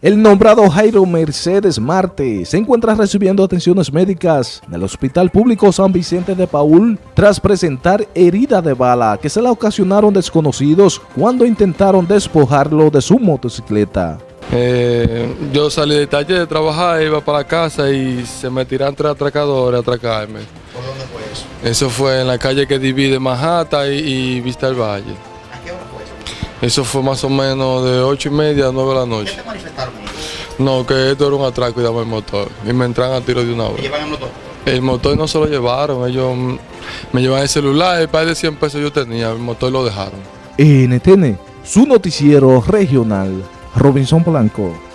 El nombrado Jairo Mercedes Marte se encuentra recibiendo atenciones médicas en el Hospital Público San Vicente de Paul tras presentar herida de bala que se la ocasionaron desconocidos cuando intentaron despojarlo de su motocicleta. Eh, yo salí de taller de trabajar, iba para la casa y se me tiran tres atracadores a atracarme. ¿Por dónde fue eso? Eso fue en la calle que divide Manhattan y, y Vista del Valle. Eso? Fue más o menos de ocho y media a nueve de la ¿Qué noche. te manifestaron? No, que esto era un atraco y daba el motor. Y me entran a tiro de una ¿Te vez. llevan el motor? El motor no se lo llevaron, ellos me llevan el celular, el par de 100 pesos yo tenía, el motor lo dejaron. NTN, su noticiero regional, Robinson Blanco.